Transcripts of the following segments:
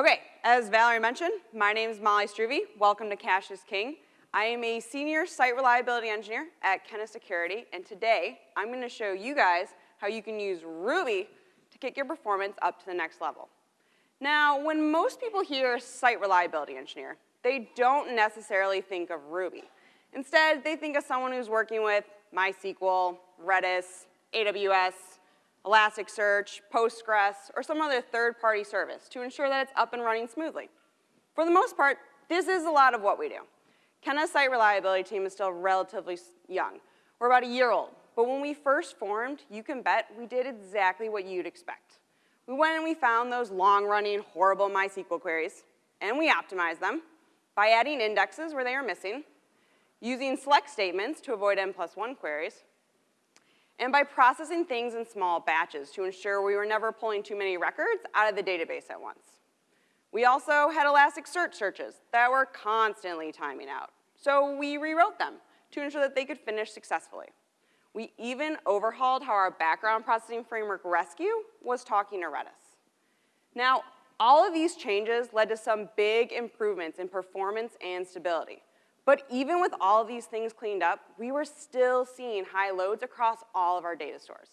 Okay, as Valerie mentioned, my name is Molly Struve. Welcome to Cache is King. I am a senior site reliability engineer at Kenna Security, and today I'm going to show you guys how you can use Ruby to kick your performance up to the next level. Now, when most people hear site reliability engineer, they don't necessarily think of Ruby. Instead, they think of someone who's working with MySQL, Redis, AWS, Elasticsearch, Postgres, or some other third-party service to ensure that it's up and running smoothly. For the most part, this is a lot of what we do. Kenna's site reliability team is still relatively young. We're about a year old, but when we first formed, you can bet we did exactly what you'd expect. We went and we found those long-running, horrible MySQL queries, and we optimized them by adding indexes where they are missing, using select statements to avoid n plus 1 queries, and by processing things in small batches to ensure we were never pulling too many records out of the database at once. We also had Elasticsearch searches that were constantly timing out, so we rewrote them to ensure that they could finish successfully. We even overhauled how our background processing framework Resque was talking to Redis. Now, all of these changes led to some big improvements in performance and stability. But even with all these things cleaned up, we were still seeing high loads across all of our data stores.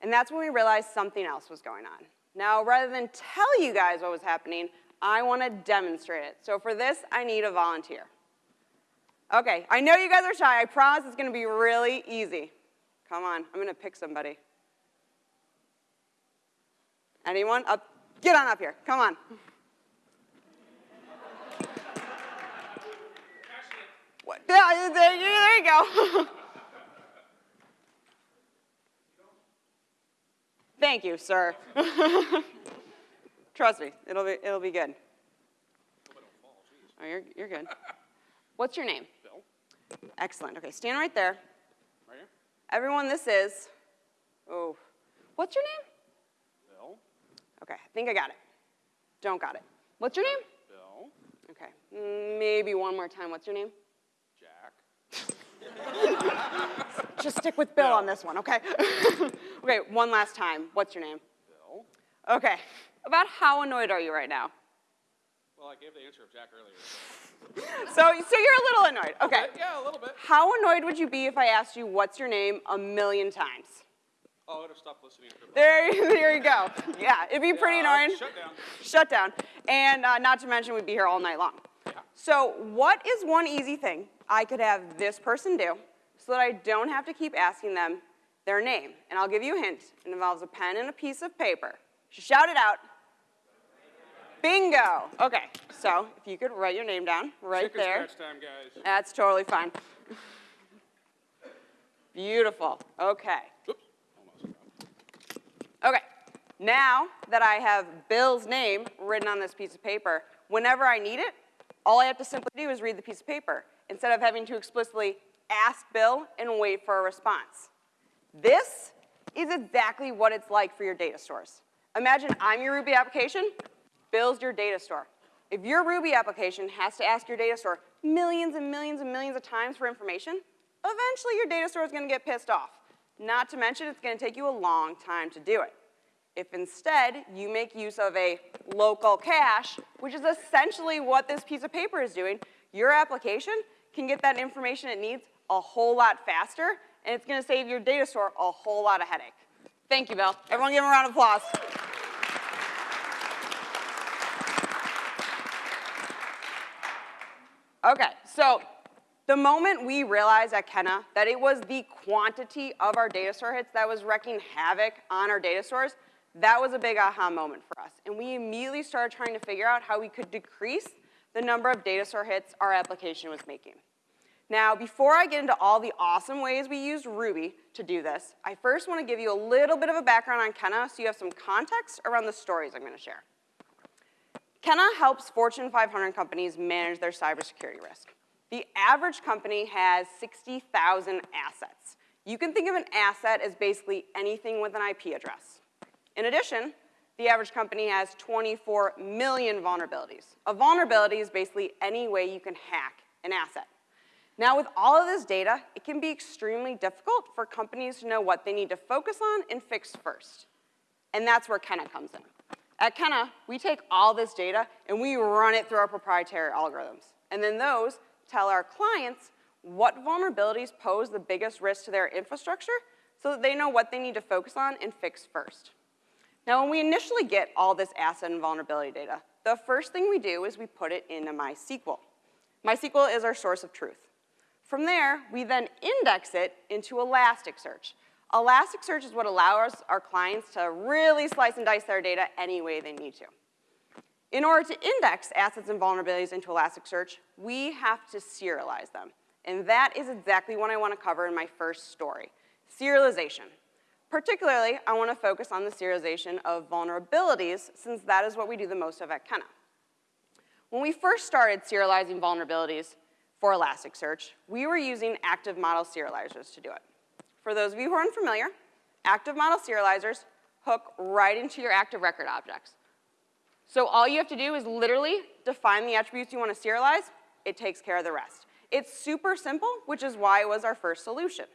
And that's when we realized something else was going on. Now, rather than tell you guys what was happening, I want to demonstrate it. So for this, I need a volunteer. Okay, I know you guys are shy. I promise it's going to be really easy. Come on, I'm going to pick somebody. Anyone? Up, get on up here. Come on. What? Yeah, there, you go. Thank you, sir. Trust me, it'll be, it'll be good. Oh, you're, you're good. What's your name? Bill. Excellent. Okay, stand right there. Right here. Everyone, this is, oh, what's your name? Bill. Okay, I think I got it. Don't got it. What's your name? Bill. Okay, maybe one more time. What's your name? Just stick with Bill on this one, okay? okay, one last time. What's your name? Bill. Okay, about how annoyed are you right now? Well, I gave the answer of Jack earlier. So, so you're a little annoyed. Okay. Yeah, a little bit. How annoyed would you be if I asked you what's your name a million times? Oh, I would have stopped listening. There, there you go. Yeah, it'd be pretty Yeah, annoying. Shut down. Shut down. And uh, not to mention, we'd be here all night long. So, what is one easy thing I could have this person do so that I don't have to keep asking them their name? And I'll give you a hint. It involves a pen and a piece of paper. Shout it out. Bingo. Okay, so if you could write your name down right Chicken there. scratch time, guys. That's totally fine. Beautiful. Okay. Oops. Almost. Okay. Now that I have Bill's name written on this piece of paper, whenever I need it, all I have to simply do is read the piece of paper instead of having to explicitly ask Bill and wait for a response. This is exactly what it's like for your data stores. Imagine I'm your Ruby application, Bill's your data store. If your Ruby application has to ask your data store millions and millions and millions of times for information, eventually your data store is going to get pissed off. Not to mention it's going to take you a long time to do it. If instead you make use of a local cache, which is essentially what this piece of paper is doing, your application can get that information it needs a whole lot faster, and it's gonna save your data store a whole lot of headache. Thank you, Bill. Everyone give him a round of applause. Okay, so the moment we realized at Kenna that it was the quantity of our data store hits that was wreaking havoc on our data stores, that was a big aha moment for us. And we immediately started trying to figure out how we could decrease the number of data store hits our application was making. Now, before I get into all the awesome ways we used Ruby to do this, I first want to give you a little bit of a background on Kenna so you have some context around the stories I'm going to share. Kenna helps Fortune 500 companies manage their cybersecurity risk. The average company has 60,000 assets. You can think of an asset as basically anything with an IP address. In addition, the average company has 24 million vulnerabilities. A vulnerability is basically any way you can hack an asset. Now, with all of this data, it can be extremely difficult for companies to know what they need to focus on and fix first. And that's where Kenna comes in. At Kenna, we take all this data and we run it through our proprietary algorithms. And then those tell our clients what vulnerabilities pose the biggest risk to their infrastructure so that they know what they need to focus on and fix first. Now, when we initially get all this asset and vulnerability data, the first thing we do is we put it into MySQL. MySQL is our source of truth. From there, we then index it into Elasticsearch. Elasticsearch is what allows our clients to really slice and dice their data any way they need to. In order to index assets and vulnerabilities into Elasticsearch, we have to serialize them. And that is exactly what I want to cover in my first story, serialization. Particularly, I want to focus on the serialization of vulnerabilities, since that is what we do the most of at Kenna. When we first started serializing vulnerabilities for Elasticsearch, we were using active model serializers to do it. For those of you who are unfamiliar, active model serializers hook right into your active record objects. So all you have to do is literally define the attributes you want to serialize. It takes care of the rest. It's super simple, which is why it was our first solution.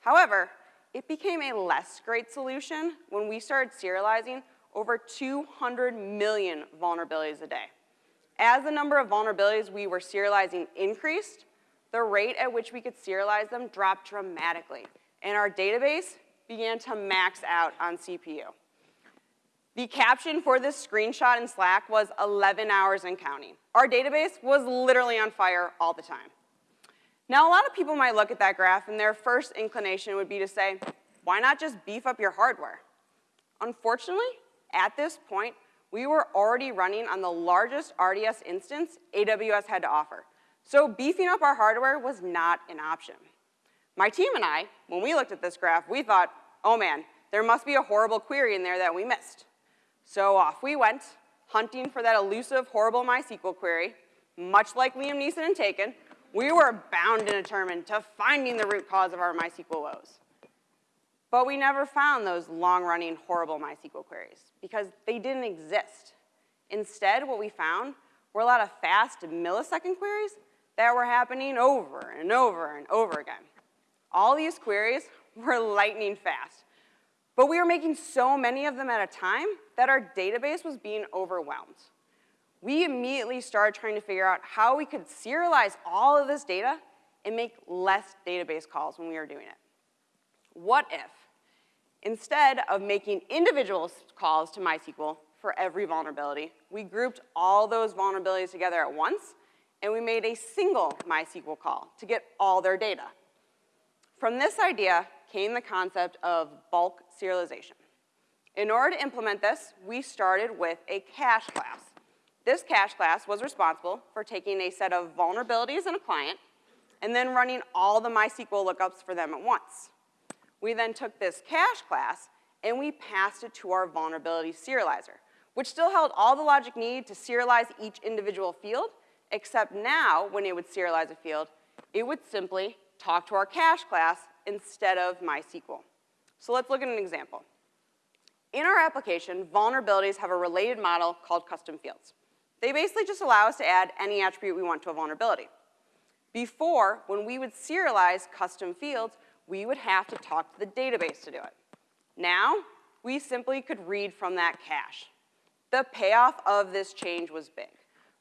However, it became a less great solution when we started serializing over 200 million vulnerabilities a day. As the number of vulnerabilities we were serializing increased, the rate at which we could serialize them dropped dramatically, and our database began to max out on CPU. The caption for this screenshot in Slack was 11 hours and counting. Our database was literally on fire all the time. Now, a lot of people might look at that graph and their first inclination would be to say, why not just beef up your hardware? Unfortunately, at this point, we were already running on the largest RDS instance AWS had to offer. So beefing up our hardware was not an option. My team and I, when we looked at this graph, we thought, oh man, there must be a horrible query in there that we missed. So off we went, hunting for that elusive, horrible MySQL query. Much like Liam Neeson in Taken, we were bound and determined to finding the root cause of our MySQL woes. But we never found those long-running, horrible MySQL queries because they didn't exist. Instead, what we found were a lot of fast millisecond queries that were happening over and over and over again. All these queries were lightning fast. But we were making so many of them at a time that our database was being overwhelmed. We immediately started trying to figure out how we could serialize all of this data and make less database calls when we were doing it. What if, instead of making individual calls to MySQL for every vulnerability, we grouped all those vulnerabilities together at once and we made a single MySQL call to get all their data. From this idea came the concept of bulk serialization. In order to implement this, we started with a cache class. This cache class was responsible for taking a set of vulnerabilities in a client and then running all the MySQL lookups for them at once. We then took this cache class and we passed it to our vulnerability serializer, which still held all the logic needed to serialize each individual field except now, when it would serialize a field, it would simply talk to our cache class instead of MySQL. So let's look at an example. In our application, vulnerabilities have a related model called custom fields. They basically just allow us to add any attribute we want to a vulnerability. Before, when we would serialize custom fields, we would have to talk to the database to do it. Now, we simply could read from that cache. The payoff of this change was big.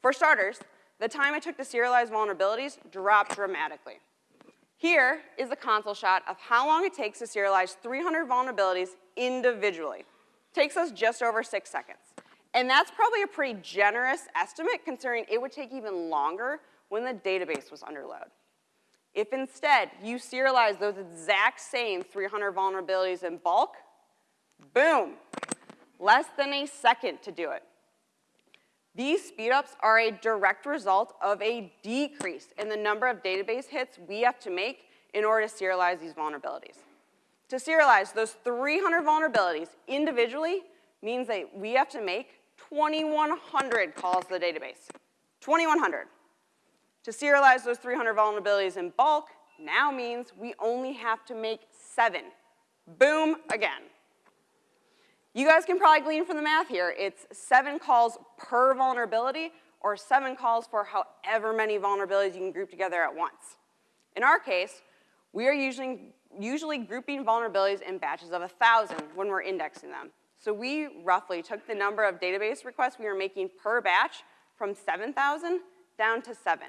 For starters, the time it took to serialize vulnerabilities dropped dramatically. Here is a console shot of how long it takes to serialize 300 vulnerabilities individually. Takes us just over six seconds. And that's probably a pretty generous estimate considering it would take even longer when the database was under load. If instead you serialize those exact same 300 vulnerabilities in bulk, boom, less than a second to do it. These speedups are a direct result of a decrease in the number of database hits we have to make in order to serialize these vulnerabilities. To serialize those 300 vulnerabilities individually means that we have to make 2,100 calls to the database. 2,100. To serialize those 300 vulnerabilities in bulk now means we only have to make seven. Boom, again. You guys can probably glean from the math here. It's seven calls per vulnerability or seven calls for however many vulnerabilities you can group together at once. In our case, we are usually, usually grouping vulnerabilities in batches of 1,000 when we're indexing them. So we roughly took the number of database requests we were making per batch from 7,000 down to seven.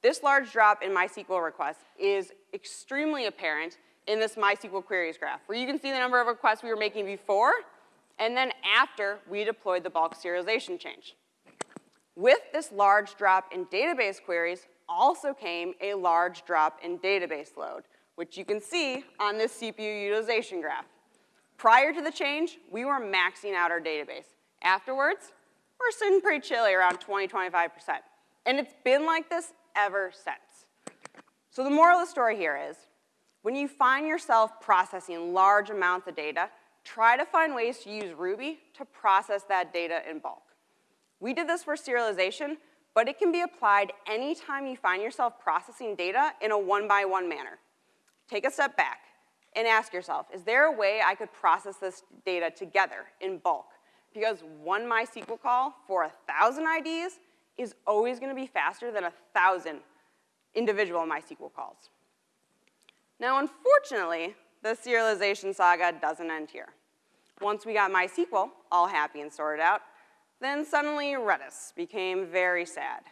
This large drop in MySQL requests is extremely apparent in this MySQL queries graph, where you can see the number of requests we were making before and then after we deployed the bulk serialization change. With this large drop in database queries also came a large drop in database load, which you can see on this CPU utilization graph. Prior to the change, we were maxing out our database. Afterwards, we're sitting pretty chilly around 20, 25%. And it's been like this ever since. So the moral of the story here is, when you find yourself processing large amounts of data, try to find ways to use Ruby to process that data in bulk. We did this for serialization, but it can be applied anytime you find yourself processing data in a one-by-one -one manner. Take a step back and ask yourself, is there a way I could process this data together in bulk? Because one MySQL call for a 1,000 IDs is always gonna be faster than a 1,000 individual MySQL calls. Now, unfortunately, the serialization saga doesn't end here. Once we got MySQL all happy and sorted out, then suddenly Redis became very sad.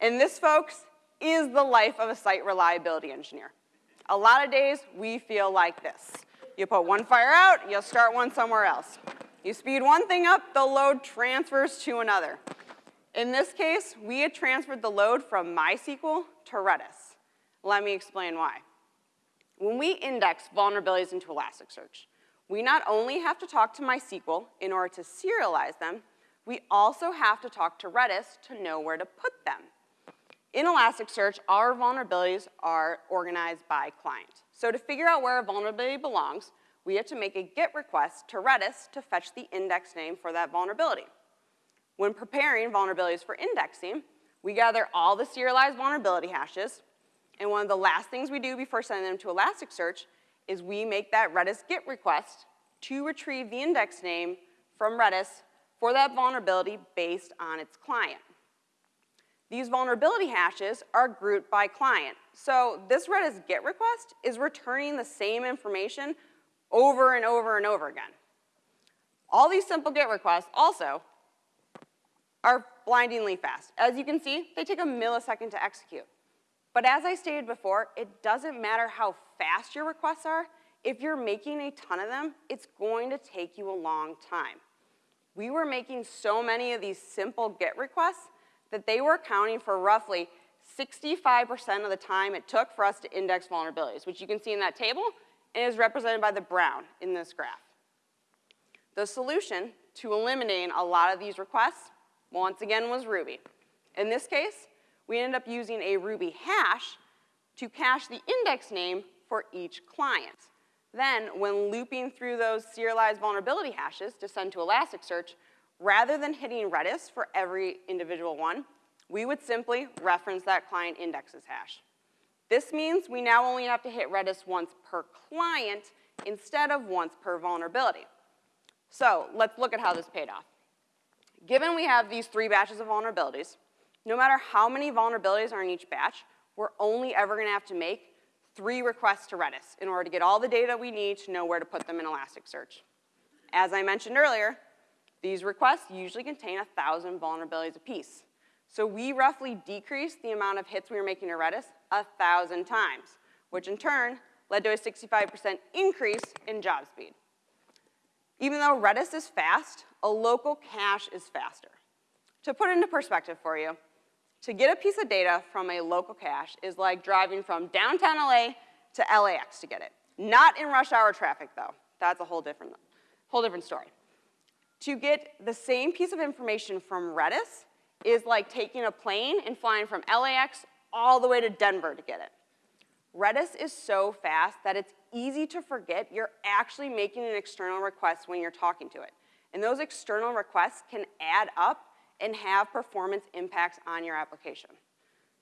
And this, folks, is the life of a site reliability engineer. A lot of days, we feel like this. You put one fire out, you'll start one somewhere else. You speed one thing up, the load transfers to another. In this case, we had transferred the load from MySQL to Redis. Let me explain why. When we index vulnerabilities into Elasticsearch, we not only have to talk to MySQL in order to serialize them, we also have to talk to Redis to know where to put them. In Elasticsearch, our vulnerabilities are organized by client. So to figure out where a vulnerability belongs, we have to make a GET request to Redis to fetch the index name for that vulnerability. When preparing vulnerabilities for indexing, we gather all the serialized vulnerability hashes, and one of the last things we do before sending them to Elasticsearch is we make that Redis GET request to retrieve the index name from Redis for that vulnerability based on its client. These vulnerability hashes are grouped by client. So this Redis GET request is returning the same information over and over and over again. All these simple GET requests also are blindingly fast. As you can see, they take a millisecond to execute. But as I stated before, it doesn't matter how fast your requests are. If you're making a ton of them, it's going to take you a long time. We were making so many of these simple GET requests that they were accounting for roughly 65% of the time it took for us to index vulnerabilities, which you can see in that table and is represented by the brown in this graph. The solution to eliminating a lot of these requests, once again, was Ruby. In this case, we ended up using a Ruby hash to cache the index name for each client. Then, when looping through those serialized vulnerability hashes to send to Elasticsearch, rather than hitting Redis for every individual one, we would simply reference that client indexes hash. This means we now only have to hit Redis once per client instead of once per vulnerability. So let's look at how this paid off. Given we have these three batches of vulnerabilities, no matter how many vulnerabilities are in each batch, we're only ever gonna have to make three requests to Redis in order to get all the data we need to know where to put them in Elasticsearch. As I mentioned earlier, these requests usually contain 1,000 vulnerabilities apiece. So we roughly decreased the amount of hits we were making to Redis 1,000 times, which in turn led to a 65% increase in job speed. Even though Redis is fast, a local cache is faster. To put it into perspective for you, to get a piece of data from a local cache is like driving from downtown LA to LAX to get it. Not in rush hour traffic though. That's a whole different, whole different story. To get the same piece of information from Redis is like taking a plane and flying from LAX all the way to Denver to get it. Redis is so fast that it's easy to forget you're actually making an external request when you're talking to it. And those external requests can add up and have performance impacts on your application.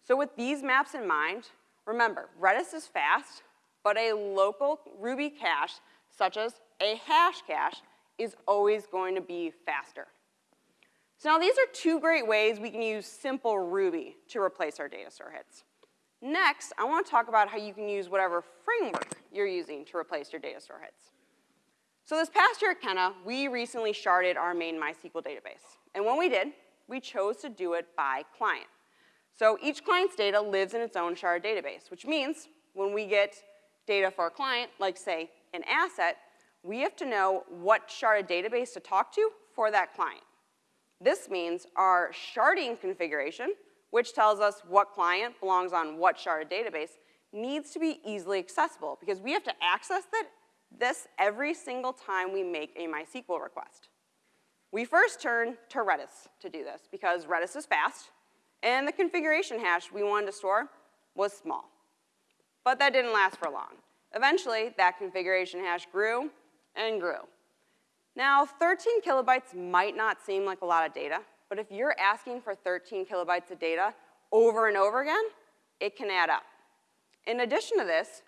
So with these maps in mind, remember, Redis is fast, but a local Ruby cache, such as a hash cache, is always going to be faster. So now these are two great ways we can use simple Ruby to replace our data store hits. Next, I want to talk about how you can use whatever framework you're using to replace your data store hits. So this past year at Kenna, we recently sharded our main MySQL database. And when we did, we chose to do it by client. So each client's data lives in its own shard database, which means when we get data for a client, like say an asset, we have to know what sharded database to talk to for that client. This means our sharding configuration, which tells us what client belongs on what sharded database, needs to be easily accessible because we have to access that, this every single time we make a MySQL request. We first turn to Redis to do this because Redis is fast and the configuration hash we wanted to store was small. But that didn't last for long. Eventually, that configuration hash grew and grew. Now, 13 kilobytes might not seem like a lot of data, but if you're asking for 13 kilobytes of data over and over again, it can add up. In addition to this,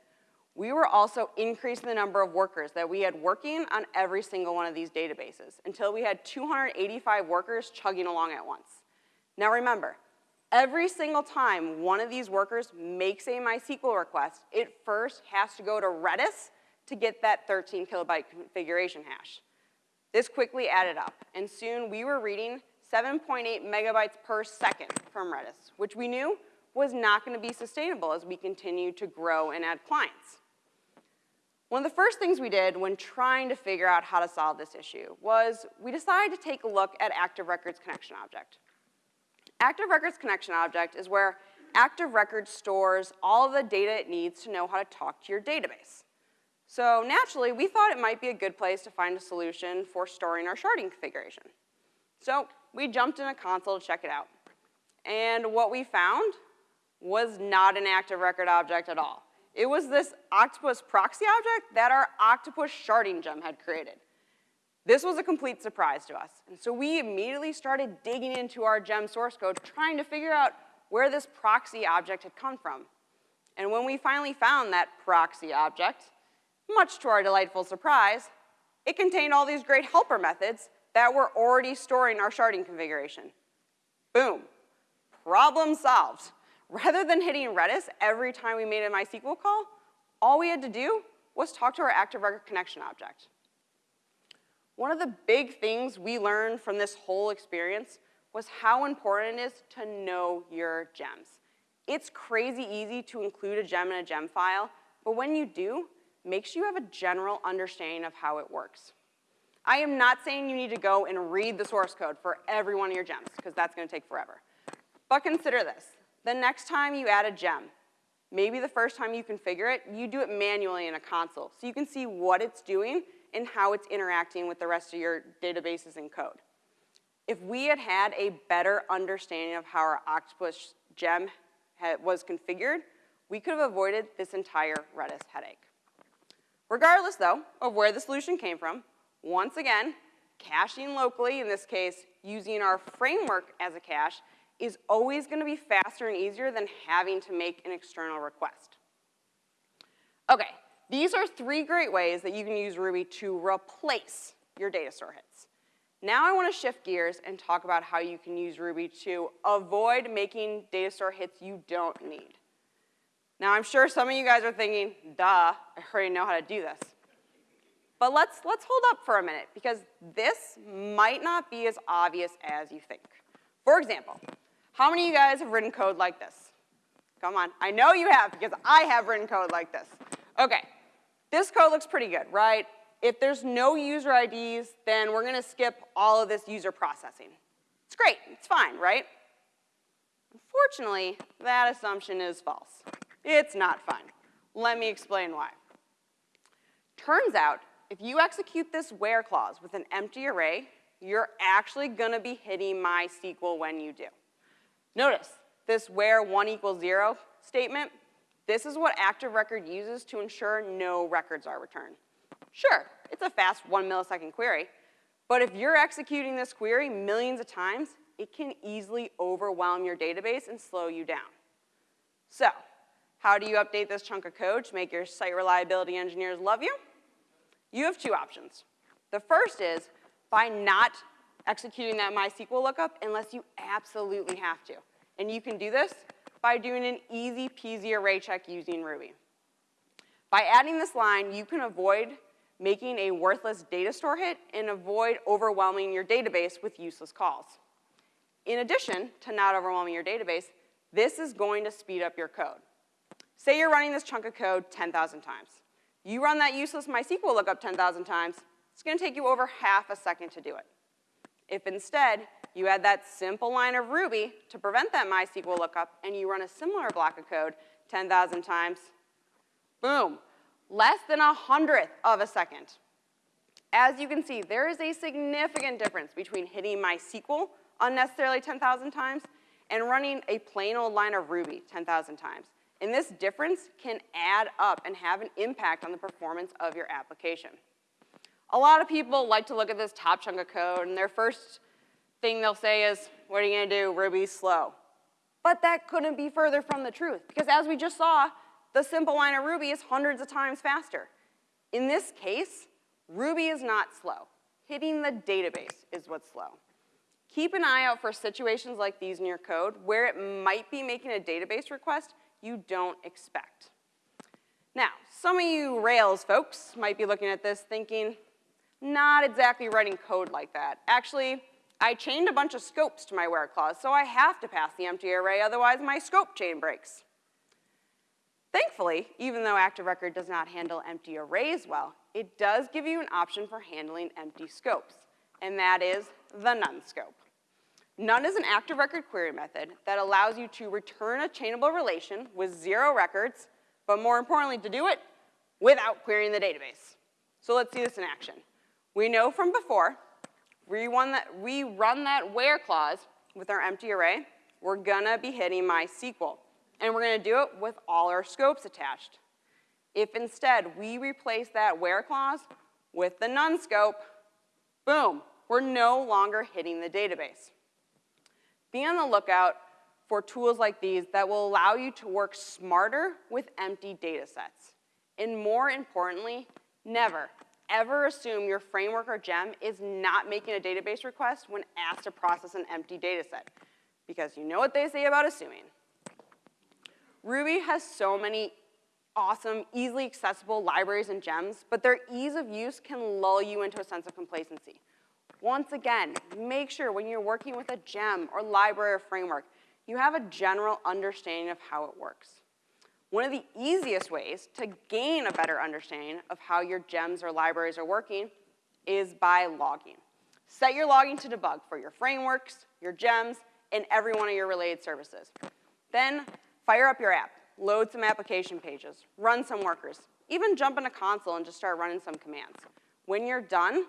we were also increasing the number of workers that we had working on every single one of these databases until we had 285 workers chugging along at once. Now remember, every single time one of these workers makes a MySQL request, it first has to go to Redis to get that 13 kilobyte configuration hash. This quickly added up, and soon we were reading 7.8 megabytes per second from Redis, which we knew was not gonna be sustainable as we continued to grow and add clients. One of the first things we did when trying to figure out how to solve this issue was we decided to take a look at Active Records Connection Object. Active Records Connection Object is where Active Records stores all of the data it needs to know how to talk to your database. So naturally, we thought it might be a good place to find a solution for storing our sharding configuration. So we jumped in a console to check it out. And what we found was not an active record object at all. It was this octopus proxy object that our octopus sharding gem had created. This was a complete surprise to us, and so we immediately started digging into our gem source code, trying to figure out where this proxy object had come from. And when we finally found that proxy object, much to our delightful surprise, it contained all these great helper methods that were already storing our sharding configuration. Boom, problem solved. Rather than hitting Redis every time we made a MySQL call, all we had to do was talk to our active record connection object. One of the big things we learned from this whole experience was how important it is to know your gems. It's crazy easy to include a gem in a gem file, but when you do, make sure you have a general understanding of how it works. I am not saying you need to go and read the source code for every one of your gems, because that's gonna take forever. But consider this. The next time you add a gem, maybe the first time you configure it, you do it manually in a console, so you can see what it's doing and how it's interacting with the rest of your databases and code. If we had had a better understanding of how our Octopus gem was configured, we could have avoided this entire Redis headache. Regardless, though, of where the solution came from, once again, caching locally, in this case, using our framework as a cache, is always gonna be faster and easier than having to make an external request. Okay, these are three great ways that you can use Ruby to replace your data store hits. Now I wanna shift gears and talk about how you can use Ruby to avoid making data store hits you don't need. Now I'm sure some of you guys are thinking, duh, I already know how to do this. But let's, let's hold up for a minute because this might not be as obvious as you think. For example, how many of you guys have written code like this? Come on, I know you have because I have written code like this. Okay, this code looks pretty good, right? If there's no user IDs, then we're gonna skip all of this user processing. It's great, it's fine, right? Unfortunately, that assumption is false. It's not fun. Let me explain why. Turns out, if you execute this where clause with an empty array, you're actually gonna be hitting MySQL when you do. Notice, this where one equals zero statement, this is what active record uses to ensure no records are returned. Sure, it's a fast one millisecond query, but if you're executing this query millions of times, it can easily overwhelm your database and slow you down. So, how do you update this chunk of code to make your site reliability engineers love you? You have two options. The first is by not executing that MySQL lookup unless you absolutely have to. And you can do this by doing an easy peasy array check using Ruby. By adding this line, you can avoid making a worthless data store hit and avoid overwhelming your database with useless calls. In addition to not overwhelming your database, this is going to speed up your code. Say you're running this chunk of code 10,000 times. You run that useless MySQL lookup 10,000 times, it's gonna take you over half a second to do it. If instead, you add that simple line of Ruby to prevent that MySQL lookup and you run a similar block of code 10,000 times, boom, less than a hundredth of a second. As you can see, there is a significant difference between hitting MySQL unnecessarily 10,000 times and running a plain old line of Ruby 10,000 times. And this difference can add up and have an impact on the performance of your application. A lot of people like to look at this top chunk of code and their first thing they'll say is, what are you gonna do, Ruby's slow. But that couldn't be further from the truth because as we just saw, the simple line of Ruby is hundreds of times faster. In this case, Ruby is not slow. Hitting the database is what's slow. Keep an eye out for situations like these in your code where it might be making a database request you don't expect. Now, some of you Rails folks might be looking at this thinking, not exactly writing code like that. Actually, I chained a bunch of scopes to my where clause, so I have to pass the empty array, otherwise my scope chain breaks. Thankfully, even though Active Record does not handle empty arrays well, it does give you an option for handling empty scopes, and that is the none scope. None is an active record query method that allows you to return a chainable relation with zero records, but more importantly, to do it without querying the database. So let's see this in action. We know from before, we run that, we run that where clause with our empty array, we're gonna be hitting MySQL. And we're gonna do it with all our scopes attached. If instead we replace that where clause with the none scope, boom, we're no longer hitting the database. Be on the lookout for tools like these that will allow you to work smarter with empty data sets. And more importantly, never, ever assume your framework or gem is not making a database request when asked to process an empty data set. Because you know what they say about assuming. Ruby has so many awesome, easily accessible libraries and gems, but their ease of use can lull you into a sense of complacency. Once again, make sure when you're working with a gem or library or framework, you have a general understanding of how it works. One of the easiest ways to gain a better understanding of how your gems or libraries are working is by logging. Set your logging to debug for your frameworks, your gems, and every one of your related services. Then fire up your app, load some application pages, run some workers, even jump in a console and just start running some commands. When you're done,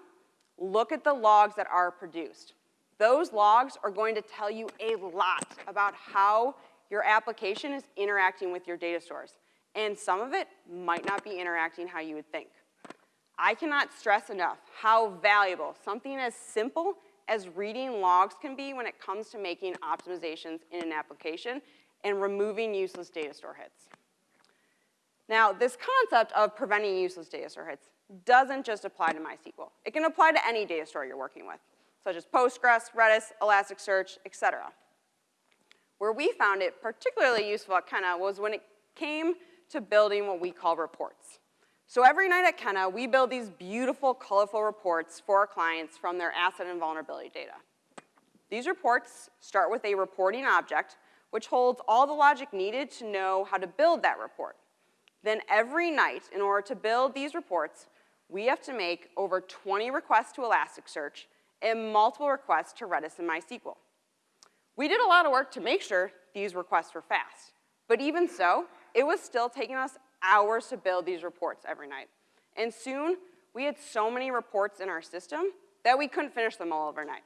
look at the logs that are produced. Those logs are going to tell you a lot about how your application is interacting with your data stores. And some of it might not be interacting how you would think. I cannot stress enough how valuable something as simple as reading logs can be when it comes to making optimizations in an application and removing useless data store hits. Now, this concept of preventing useless data store hits doesn't just apply to MySQL. It can apply to any data store you're working with, such as Postgres, Redis, Elasticsearch, et cetera. Where we found it particularly useful at Kenna was when it came to building what we call reports. So every night at Kenna, we build these beautiful, colorful reports for our clients from their asset and vulnerability data. These reports start with a reporting object, which holds all the logic needed to know how to build that report. Then every night, in order to build these reports, we have to make over 20 requests to Elasticsearch and multiple requests to Redis and MySQL. We did a lot of work to make sure these requests were fast, but even so, it was still taking us hours to build these reports every night. And soon, we had so many reports in our system that we couldn't finish them all overnight.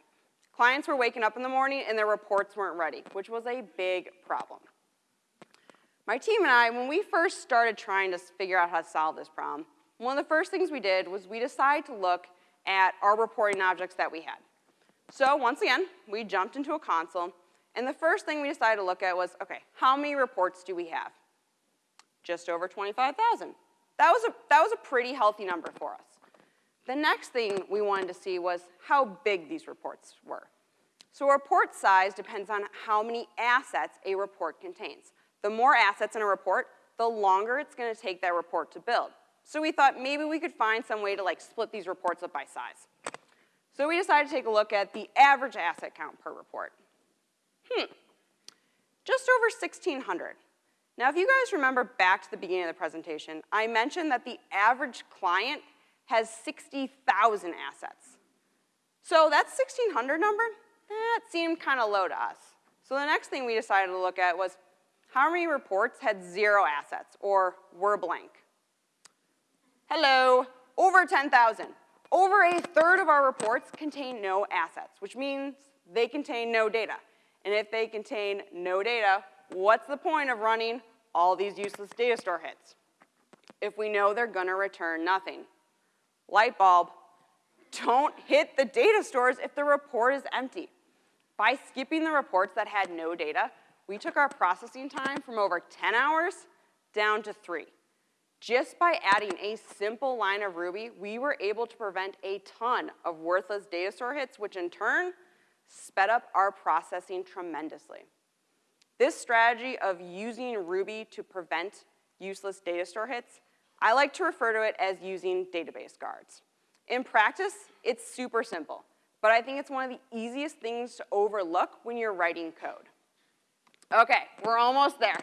Clients were waking up in the morning and their reports weren't ready, which was a big problem. My team and I, when we first started trying to figure out how to solve this problem, one of the first things we did was we decided to look at our reporting objects that we had. So once again, we jumped into a console, and the first thing we decided to look at was, okay, how many reports do we have? Just over 25,000. That was, a, that was a pretty healthy number for us. The next thing we wanted to see was how big these reports were. So a report size depends on how many assets a report contains. The more assets in a report, the longer it's gonna take that report to build. So we thought maybe we could find some way to like split these reports up by size. So we decided to take a look at the average asset count per report. Hmm, just over 1,600. Now, if you guys remember back to the beginning of the presentation, I mentioned that the average client has 60,000 assets. So that 1,600 number, that seemed kind of low to us. So the next thing we decided to look at was how many reports had zero assets or were blank. Hello, over 10,000. Over a third of our reports contain no assets, which means they contain no data. And if they contain no data, what's the point of running all these useless data store hits? If we know they're gonna return nothing. Light bulb, don't hit the data stores if the report is empty. By skipping the reports that had no data, we took our processing time from over 10 hours down to three. Just by adding a simple line of Ruby, we were able to prevent a ton of worthless data store hits, which in turn sped up our processing tremendously. This strategy of using Ruby to prevent useless data store hits, I like to refer to it as using database guards. In practice, it's super simple, but I think it's one of the easiest things to overlook when you're writing code. Okay, we're almost there.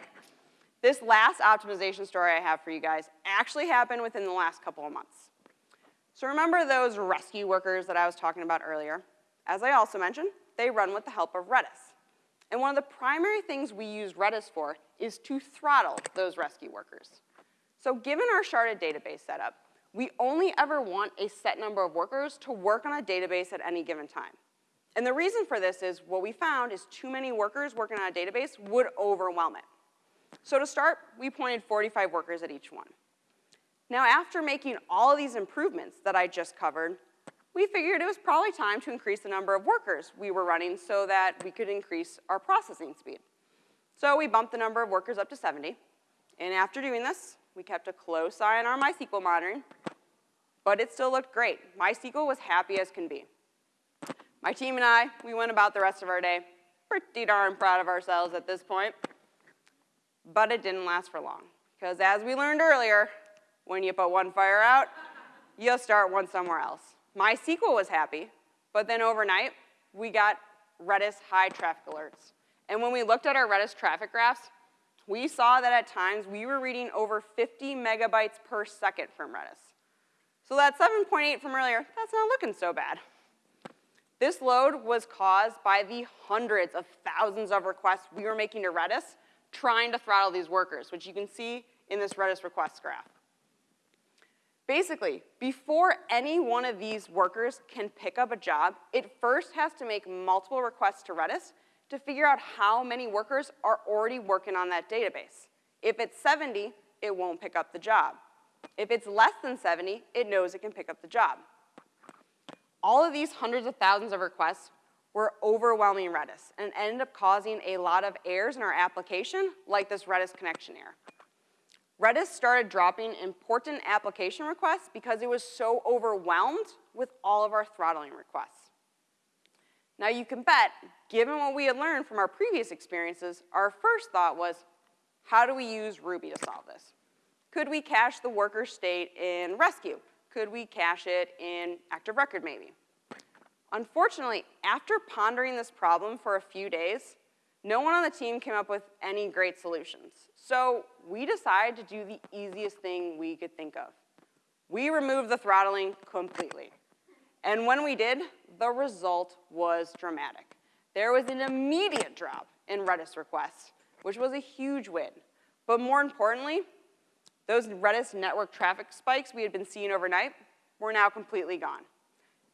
This last optimization story I have for you guys actually happened within the last couple of months. So remember those Resque workers that I was talking about earlier? As I also mentioned, they run with the help of Redis. And one of the primary things we use Redis for is to throttle those Resque workers. So given our sharded database setup, we only ever want a set number of workers to work on a database at any given time. And the reason for this is what we found is too many workers working on a database would overwhelm it. So to start, we pointed 45 workers at each one. Now after making all of these improvements that I just covered, we figured it was probably time to increase the number of workers we were running so that we could increase our processing speed. So we bumped the number of workers up to 70. And after doing this, we kept a close eye on our MySQL monitoring, but it still looked great. MySQL was happy as can be. My team and I, we went about the rest of our day pretty darn proud of ourselves at this point. But it didn't last for long, because as we learned earlier, when you put one fire out, you'll start one somewhere else. MySQL was happy, but then overnight, we got Redis high traffic alerts. And when we looked at our Redis traffic graphs, we saw that at times we were reading over 50 megabytes per second from Redis. So that 7.8 from earlier, that's not looking so bad. This load was caused by the hundreds of thousands of requests we were making to Redis trying to throttle these workers, which you can see in this Redis request graph. Basically, before any one of these workers can pick up a job, it first has to make multiple requests to Redis to figure out how many workers are already working on that database. If it's 70, it won't pick up the job. If it's less than 70, it knows it can pick up the job. All of these hundreds of thousands of requests were overwhelming Redis and ended up causing a lot of errors in our application, like this Redis connection error. Redis started dropping important application requests because it was so overwhelmed with all of our throttling requests. Now you can bet, given what we had learned from our previous experiences, our first thought was, how do we use Ruby to solve this? Could we cache the worker state in Resque? Could we cache it in active record maybe? Unfortunately, after pondering this problem for a few days, no one on the team came up with any great solutions. So we decided to do the easiest thing we could think of. We removed the throttling completely. And when we did, the result was dramatic. There was an immediate drop in Redis requests, which was a huge win. But more importantly, those Redis network traffic spikes we had been seeing overnight were now completely gone.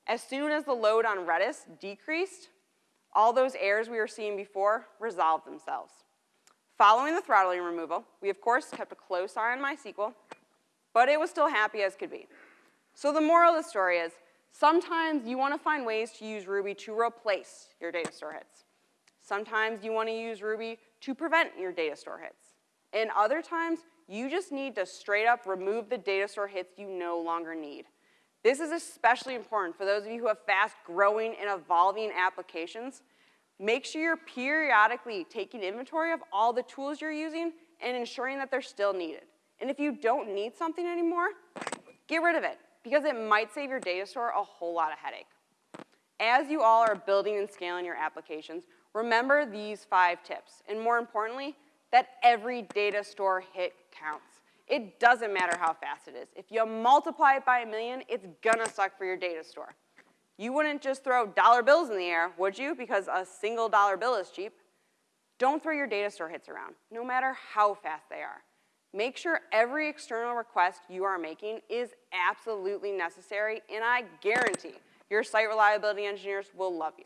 As soon as the load on Redis decreased, all those errors we were seeing before resolved themselves. Following the throttling removal, we of course kept a close eye on MySQL, but it was still happy as could be. So the moral of the story is, sometimes you want to find ways to use Ruby to replace your data store hits. Sometimes you want to use Ruby to prevent your data store hits. And other times, you just need to straight up remove the data store hits you no longer need. This is especially important for those of you who have fast growing and evolving applications. Make sure you're periodically taking inventory of all the tools you're using and ensuring that they're still needed. And if you don't need something anymore, get rid of it because it might save your data store a whole lot of headache. As you all are building and scaling your applications, remember these five tips, and more importantly, that every data store hit counts. It doesn't matter how fast it is. If you multiply it by a million, it's gonna suck for your data store. You wouldn't just throw dollar bills in the air, would you? Because a single dollar bill is cheap. Don't throw your data store hits around, no matter how fast they are. Make sure every external request you are making is absolutely necessary, and I guarantee your site reliability engineers will love you.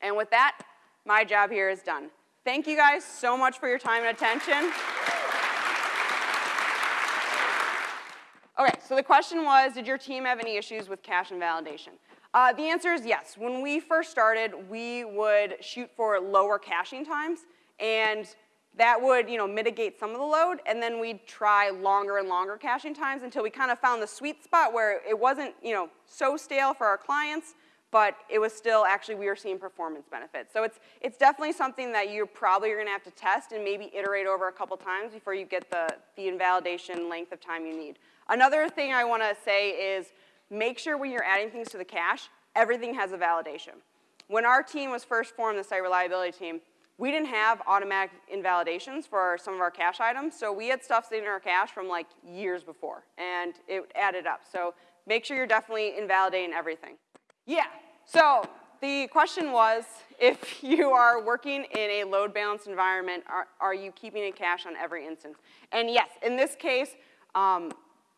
And with that, my job here is done. Thank you guys so much for your time and attention. Okay, so the question was, did your team have any issues with cache invalidation? Uh, the answer is yes. When we first started, we would shoot for lower caching times, and that would you know, mitigate some of the load, and then we'd try longer and longer caching times until we kind of found the sweet spot where it wasn't you know, so stale for our clients, but it was still actually we were seeing performance benefits. So it's, it's definitely something that you're probably are gonna have to test and maybe iterate over a couple times before you get the, the invalidation length of time you need. Another thing I wanna say is make sure when you're adding things to the cache, everything has a validation. When our team was first formed, the site reliability team, we didn't have automatic invalidations for some of our cache items, so we had stuff sitting in our cache from like years before, and it added up. So make sure you're definitely invalidating everything. Yeah, so the question was, if you are working in a load balanced environment, are, are you keeping a cache on every instance? And yes, in this case, um,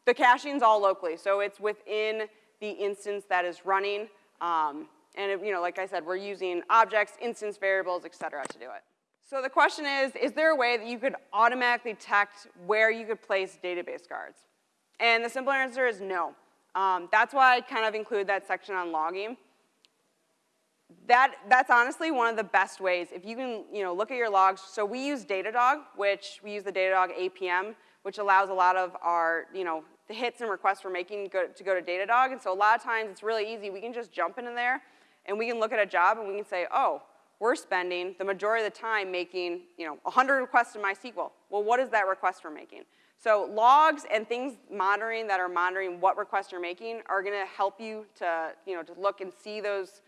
the caching is all locally, so it's within the instance that is running. Um, and you know, like I said, we're using objects, instance variables, et cetera, to do it. So the question is, is there a way that you could automatically detect where you could place database guards? And the simple answer is no. Um, that's why I kind of include that section on logging. That, that's honestly one of the best ways. If you can you know, look at your logs, so we use Datadog, which we use the Datadog APM, which allows a lot of our, you know, the hits and requests we're making go, to go to Datadog. And so a lot of times it's really easy. We can just jump into there and we can look at a job and we can say, oh, we're spending the majority of the time making, you know, 100 requests in MySQL. Well, what is that request we're making? So logs and things monitoring that are monitoring what requests you're making are gonna help you to, you know, to look and see those,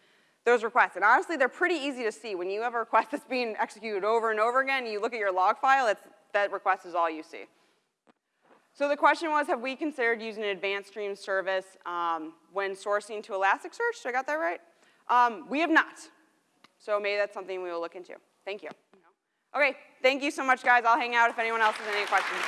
those requests. And honestly, they're pretty easy to see. When you have a request that's being executed over and over again, you look at your log file, that request is all you see. So the question was, have we considered using an advanced stream service um, when sourcing to Elasticsearch? Did I got that right? Um, we have not. So maybe that's something we will look into. Thank you. Okay, thank you so much, guys. I'll hang out if anyone else has any questions.